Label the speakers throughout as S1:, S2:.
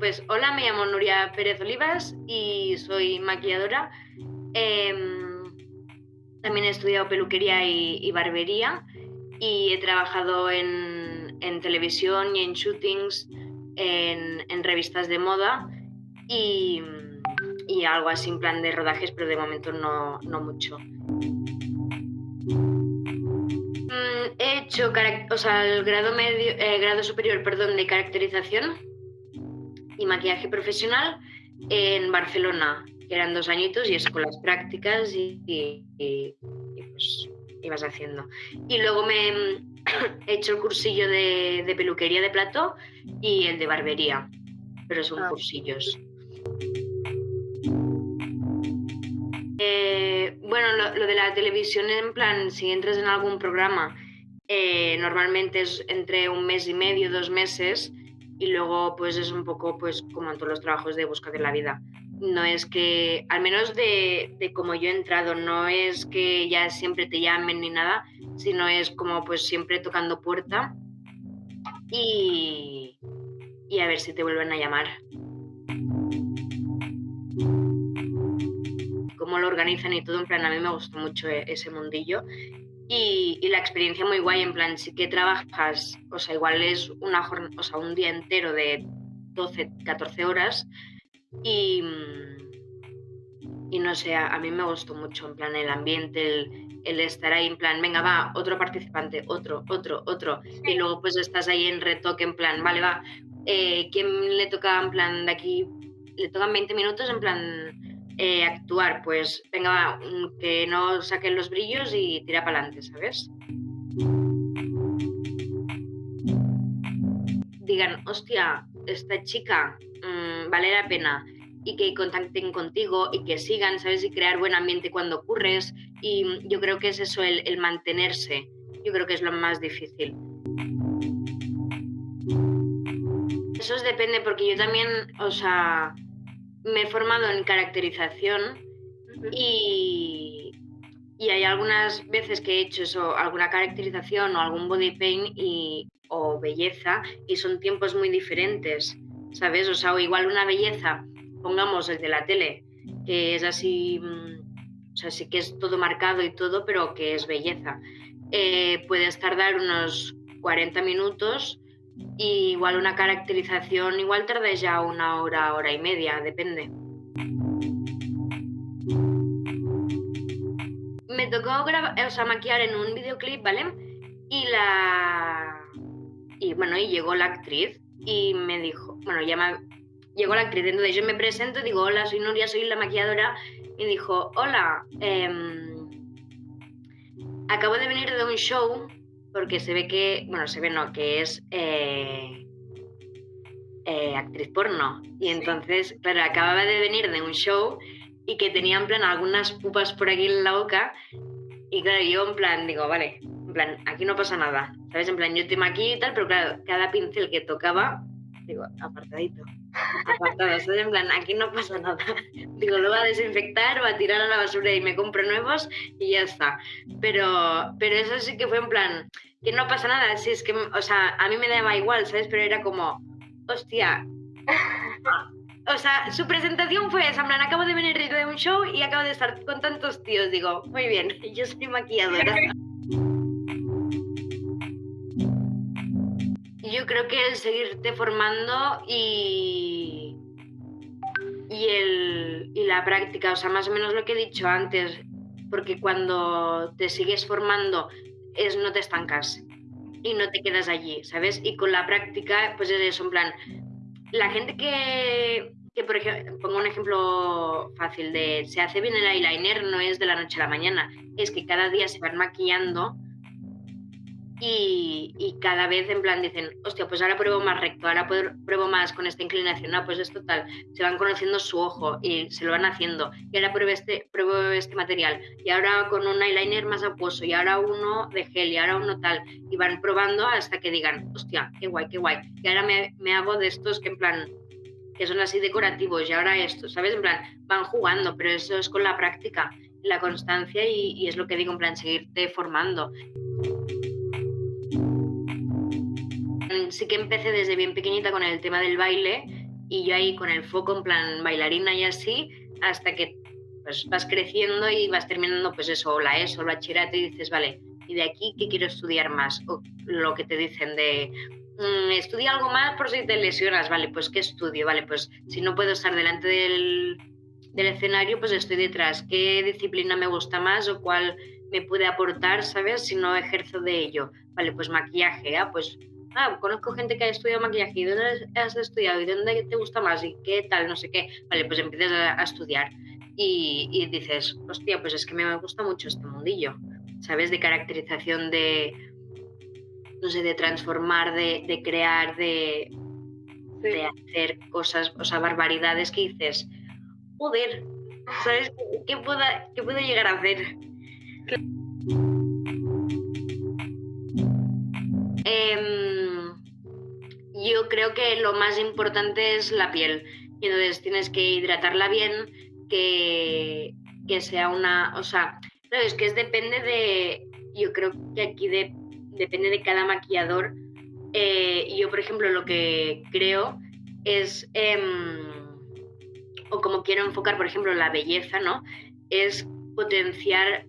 S1: pues hola, me llamo Nuria Pérez Olivas y soy maquilladora. Em, también he estudiado peluquería y, barbería y he trabajado en, televisión y en shootings, en, revistas de moda y, algo así en plan de rodajes, pero de momento no, mucho. Mm, he hecho o sea, el grado, medio, eh, grado superior perdón, de caracterización y maquillaje profesional en Barcelona, que eran dos añitos y escuelas prácticas y, pues ibas haciendo. Y luego me he hecho el cursillo de, peluquería de plato y el de barbería, pero son ah. cursillos. Eh, bueno, lo, de la televisión en plan, si entras en algún programa, eh, normalmente es entre un mes y medio, dos meses, y luego pues es un poco pues como en todos los trabajos de busca de la vida. No es que, al menos de, de como yo he entrado, no es que ya siempre te llamen ni nada, sino es como pues siempre tocando puerta y, y a ver si te vuelven a llamar. Cómo lo organizan y todo, en plan, a mí me gustó mucho e, ese mundillo y, la experiencia muy guay, en plan, sí que trabajas, o sea, igual es una o sea, un día entero de 12, 14 horas y, y no sé, a, mí me gustó mucho, en plan, el ambiente, el, estar ahí, en plan, venga, va, otro participante, otro, otro, otro, y luego pues estás ahí en retoque, en plan, vale, va, eh, ¿quién le toca, en plan, de aquí, le tocan 20 minutos, en plan, eh, actuar, pues venga, mm, que no saquen los brillos y tira para adelante, ¿sabes? Digan, hostia, esta chica mm, vale la pena y que contacten contigo y que sigan, ¿sabes? Y crear buen ambiente cuando ocurres. Y yo creo que es eso, el, el mantenerse. Yo creo que es lo más difícil. Eso depende porque yo también, o sea, me he formado en caracterización y, hay algunas veces que he hecho eso, alguna caracterización o algún body paint y, o belleza y son tiempos muy diferentes, ¿sabes? O sea, o igual una belleza, pongamos el de la tele, que es así, mm, o sea, sí que es todo marcado y todo, pero que es belleza. Eh, puedes tardar unos 40 minutos y igual una caracterización, igual tarda ya una hora, hora y media, depende. Me tocó grabar, o sea, maquillar en un videoclip, ¿vale? Y la... Y bueno, y llegó la actriz y me dijo, bueno, ya me... Llegó la actriz, entonces yo me presento, digo, hola, soy Nuria, soy la maquilladora, y dijo, hola, em, acabo de venir de un show porque se ve que, bueno, se ve no, que es eh, eh, actriz porno. Y entonces, claro, acababa de venir de un show y que tenía en plan algunas pupas por aquí en la boca. Y claro, yo en plan digo, vale, en plan, aquí no pasa nada. ¿Sabes? En plan, yo te maquillo y tal, pero claro, cada pincel que tocaba, digo, apartadito. Apartado, ¿sabes? En plan, aquí no pasa nada. Digo, lo va a desinfectar, va a tirar a la basura y me compro nuevos y ya está. Pero, pero eso sí que fue en plan, que no pasa nada, si es que, o sea, a mí me daba igual, ¿sabes? Pero era como, hostia. O sea, su presentación fue esa, en plan, acabo de venir de un show y acabo de estar con tantos tíos. Digo, muy bien, yo soy maquilladora. Yo creo que el seguirte formando y, y, el, y la práctica, o sea, más o menos lo que he dicho antes, porque cuando te sigues formando es no te estancas y no te quedas allí, ¿sabes? Y con la práctica, pues es eso, en plan, la gente que, que por ejemplo, pongo un ejemplo fácil de se hace bien el eyeliner no es de la noche a la mañana, es que cada día se van maquillando y, cada vez en plan dicen, hostia, pues ahora pruebo más recto, ahora pruebo más con esta inclinación, no, pues es total, se van conociendo su ojo y se lo van haciendo, y ahora pruebo este, pruebo este material, y ahora con un eyeliner más apuoso, y ahora uno de gel, y ahora uno tal, y van probando hasta que digan, hostia, qué guay, qué guay, y ahora me, me hago de estos que en plan, que son así decorativos, y ahora esto, ¿sabes? En plan, van jugando, pero eso es con la práctica, la constancia, y, y es lo que digo, en plan, seguirte formando. Sí que empecé desde bien pequeñita con el tema del baile y yo ahí con el foco en plan bailarina y así, hasta que pues vas creciendo y vas terminando pues eso, o la ESO, o la bachillerato y dices, vale, ¿y de aquí qué quiero estudiar más? O lo que te dicen de, mm, estudia algo más por si te lesionas, vale, pues ¿qué estudio? Vale, pues si no puedo estar delante del, del escenario, pues estoy detrás. ¿Qué disciplina me gusta más o cuál me puede aportar, ¿sabes? Si no ejerzo de ello. Vale, pues maquillaje, ¿ah? Pues ah, conozco gente que ha estudiado maquillaje, ¿y dónde has estudiado? ¿Y dónde te gusta más? ¿Y qué tal? No sé qué. Vale, pues empiezas a, estudiar y, dices, hostia, pues es que me gusta mucho este mundillo, ¿sabes? De caracterización, de, no sé, de transformar, de, crear, de, de hacer cosas, o sea, barbaridades que dices, joder, ¿sabes? ¿Qué pueda, qué puedo llegar a hacer? Em, yo creo que lo más importante es la piel. Y entonces tienes que hidratarla bien, que, que sea una. O sea, es que es depende de. Yo creo que aquí depende de cada maquillador. Eh, yo, por ejemplo, lo que creo es. Em, o como quiero enfocar, por ejemplo, la belleza, ¿no? Es potenciar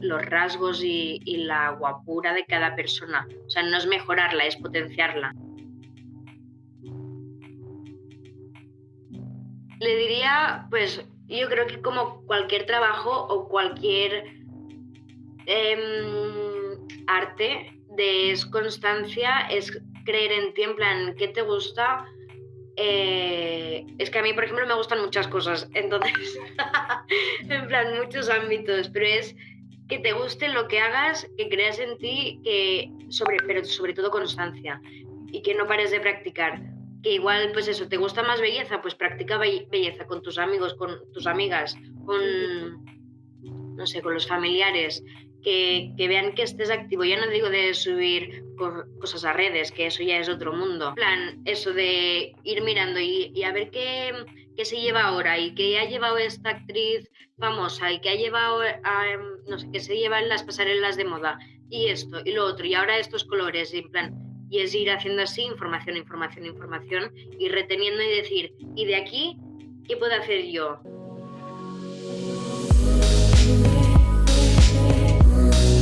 S1: los rasgos y, la guapura de cada persona. O sea, no es mejorarla, es potenciarla. Le diría, pues, yo creo que como cualquier trabajo o cualquier em, arte de es constancia, es creer en ti, en plan, ¿qué te gusta? Eh, es que a mí, por ejemplo, me gustan muchas cosas, entonces, en plan, muchos ámbitos, pero es que te guste lo que hagas, que creas en ti, que sobre, pero sobre todo constancia y que no pares de practicar. Que igual, pues eso, te gusta más belleza, pues practica belleza con tus amigos, con tus amigas, con, no sé, con los familiares que, vean que estés activo. Ya no digo de subir cosas a redes, que eso ya es otro mundo. Plan, eso de ir mirando y, a ver qué, qué, se lleva ahora y qué ha llevado esta actriz famosa y qué ha llevado, em, no sé, qué se lleva en las pasarelas de moda y esto y lo otro y ahora estos colores y en plan y es ir haciendo así información, información, información y reteniendo y decir, ¿y de aquí qué puedo hacer yo?